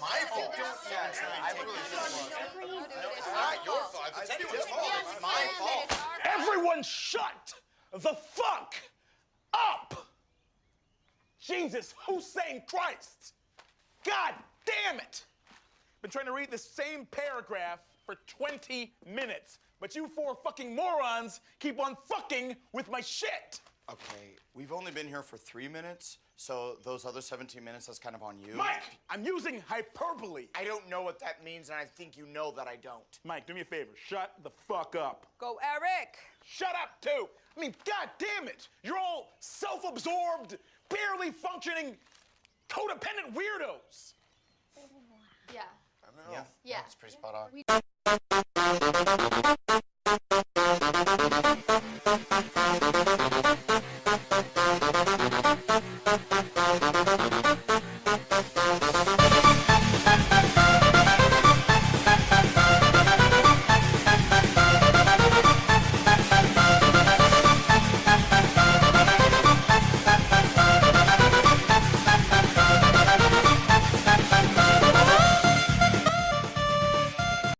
my fault. I really It's not your fault. If it's anyone's fault, it's my fault. Everyone shut the fuck up! Jesus, Hussein Christ! God damn it! Been trying to read the same paragraph for 20 minutes, but you four fucking morons keep on fucking with my shit! Okay, we've only been here for three minutes, so those other 17 minutes, that's kind of on you. Mike, I'm using hyperbole. I don't know what that means, and I think you know that I don't. Mike, do me a favor. Shut the fuck up. Go, Eric. Shut up, too. I mean, god damn it. You're all self absorbed, barely functioning, codependent weirdos. Yeah. Yeah, Yeah. that's pretty spot on. Thank you.